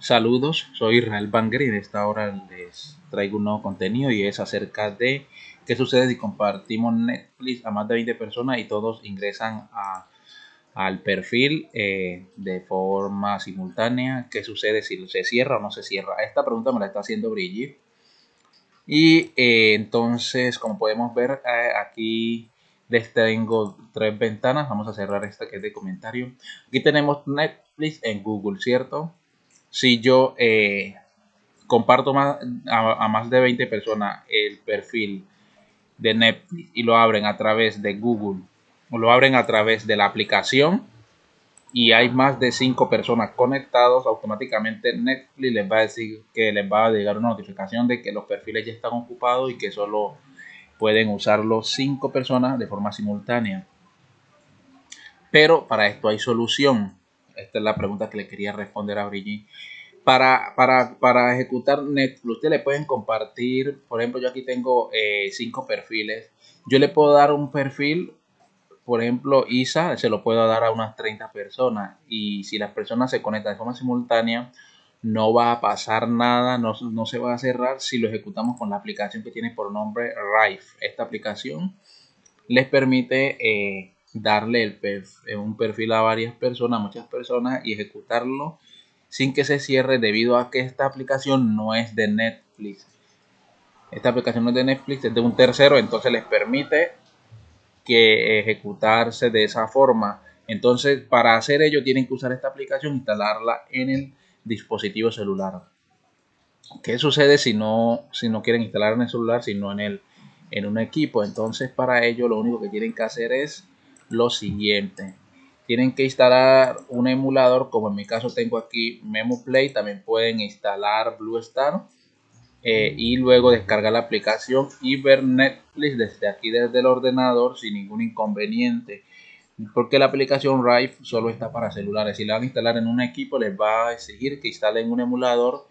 Saludos, soy Israel Banger y en esta hora les traigo un nuevo contenido y es acerca de qué sucede si compartimos Netflix a más de 20 personas y todos ingresan al perfil eh, de forma simultánea. ¿Qué sucede si se cierra o no se cierra? Esta pregunta me la está haciendo Brigitte. Y eh, entonces, como podemos ver, eh, aquí les tengo tres ventanas. Vamos a cerrar esta que es de comentario. Aquí tenemos Netflix en Google, ¿cierto? Si yo eh, comparto más, a, más de 20 personas el perfil de Netflix y lo abren a través de Google o lo abren a través de la aplicación y hay más de 5 personas conectados, automáticamente Netflix les va a decir que les va a llegar una notificación de que los perfiles ya están ocupados y que solo pueden usarlo 5 personas de forma simultánea. Pero para esto hay solución. Esta es la pregunta que le quería responder a Brigitte. Para, para, ejecutar Netflix, ustedes le pueden compartir, por ejemplo, yo aquí tengo eh, cinco perfiles. Yo le puedo dar un perfil, por ejemplo, ISA, se lo puedo dar a unas 30 personas. Y si las personas se conectan de forma simultánea, no va a pasar nada, no, se va a cerrar si lo ejecutamos con la aplicación que tiene por nombre Rife. Esta aplicación les permite eh, darle el eh, un perfil a varias personas, muchas personas y ejecutarlo sin que se cierre debido a que esta aplicación no es de Netflix. Esta aplicación no es de Netflix, es de un tercero, entonces les permite que ejecutarse de esa forma. Entonces, para hacer ello tienen que usar esta aplicación, instalarla en el dispositivo celular. ¿Qué sucede si no, si no quieren instalar en el celular, sino en, el, en un equipo? Entonces, para ello lo único que tienen que hacer es lo siguiente. Tienen que instalar un emulador, como en mi caso tengo aquí MemoPlay, también pueden instalar BlueStar eh, y luego descargar la aplicación y ver Netflix desde aquí, desde el ordenador, sin ningún inconveniente. Porque la aplicación Rive solo está para celulares. Si la van a instalar en un equipo, les va a exigir que instalen un emulador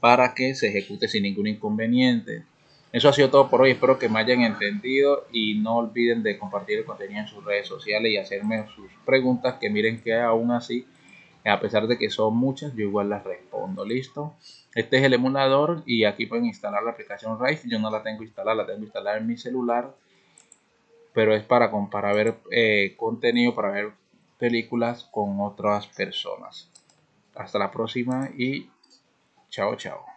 para que se ejecute sin ningún inconveniente. Eso ha sido todo por hoy. Espero que me hayan entendido y no olviden de compartir el contenido en sus redes sociales y hacerme sus preguntas que miren que aún así, a pesar de que son muchas, yo igual las respondo. ¿Listo? Este es el emulador y aquí pueden instalar la aplicación Rife. Yo no la tengo instalada, la tengo instalada en mi celular. Pero es para, para ver eh, contenido, para ver películas con otras personas. Hasta la próxima y chao, chao.